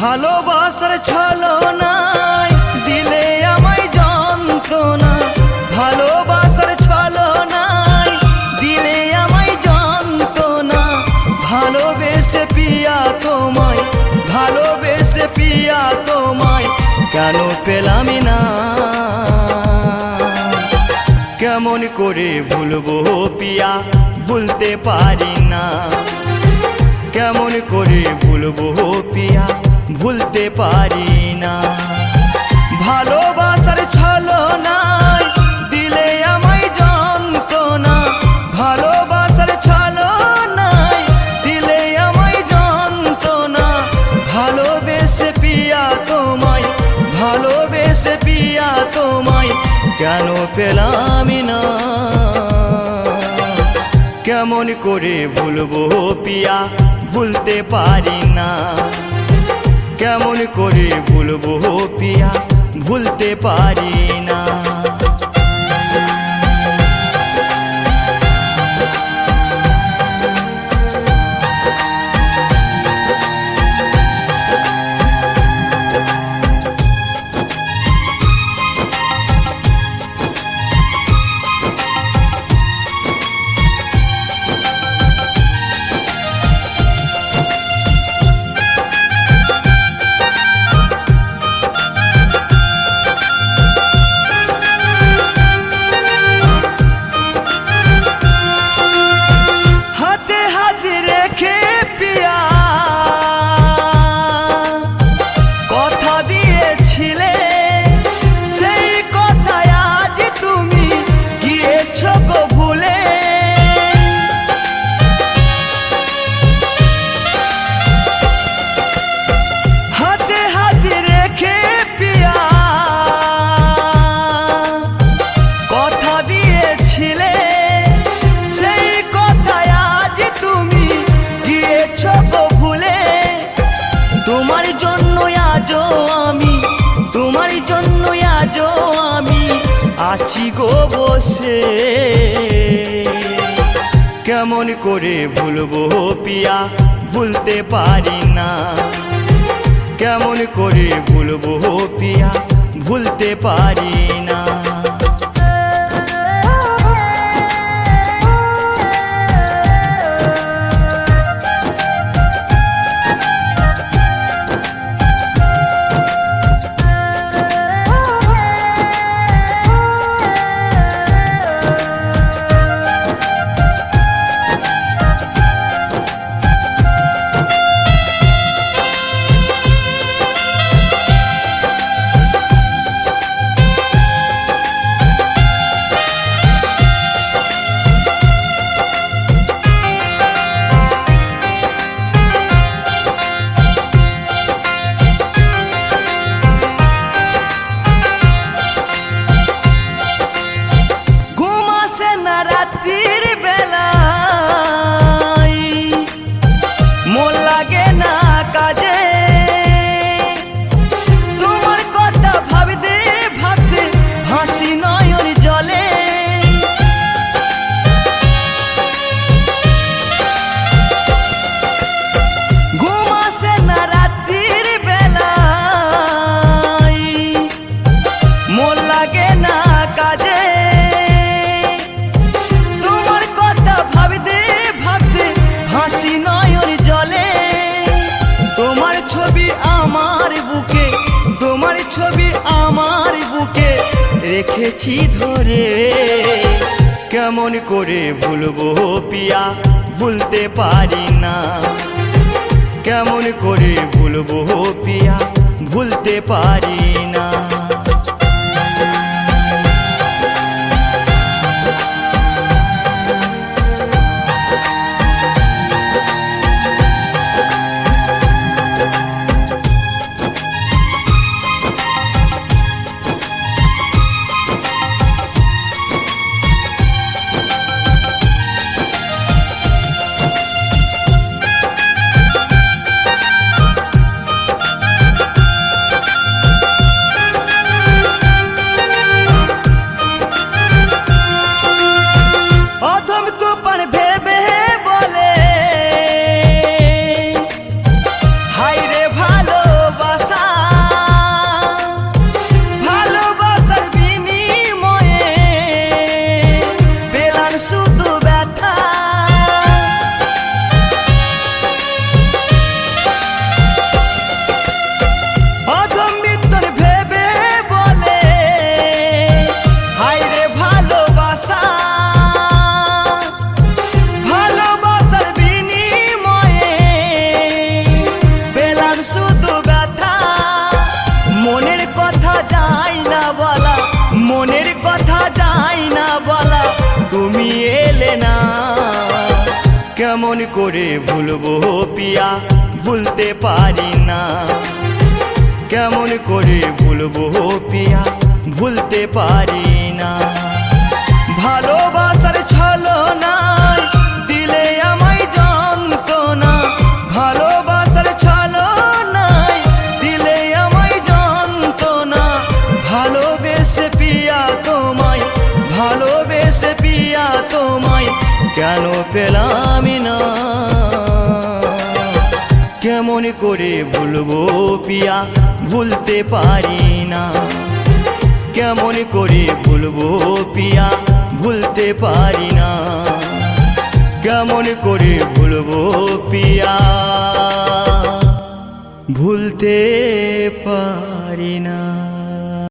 ভালোবাসার ছলো নাই দিলে আমায় যন্ত্রণা। ভালোবাসার ছলো নাই দিলে আমায় যন্ত্রণা। ভালোবেসে পিয়া তোমায়, ভালোবেসে পিয়া তোমায়, কেন পেলামি না? কেমন করে ভুলবো পিয়া, ভুলতে পারি না। কেমন করে ভুলবো পিয়া ভুলতে পারি না। ভালোবাসার ছলো নাই দিলে আমায় যন্ত্রণা। ভালোবাসার ছলো নাই দিলে আমায় যন্ত্রণা। ভালোবেসে পিয়া তোমায়, ভালোবেসে পিয়া তোমায়, কেন পেলামই না? কেমন করে ভুলবো পিয়া, ভুলতে পারি না। কেমন করে ভুলবো পিয়া? ভুলতে পারি আছি গো বসে। কেমন করে ভুলবো পিয়া, ভুলতে পারি না। কেমন করে ভুলবো পিয়া, ভুলতে পারি না। রেখেছি ধরে। কেমন করে ভুলবো পিয়া, ভুলতে পারি না। কেমন করে ভুলবো পিয়া, ভুলতে পারি কেমন করে ভুলবো পিয়া? ভুলতে পারি না। কেমন করে ভুলবো পিয়া? ভুলতে পারি না। ভালোবাসার ছলো নাই দিলে আমায় যন্ত্রণা। ভালোবাসার ছলো নাই দিলে আমায় যন্ত্রণা। ভালোবেসে পিয়া তোমায়, ভালোবেসে পিয়া তোমায়, কেন পেলাম না? করে ভুলবো পিয়া, ভুলতে পারি না। কেমন করে ভুলবো পিয়া, ভুলতে পারি না। কেমন করে ভুলবো পিয়া, ভুলতে পারি না।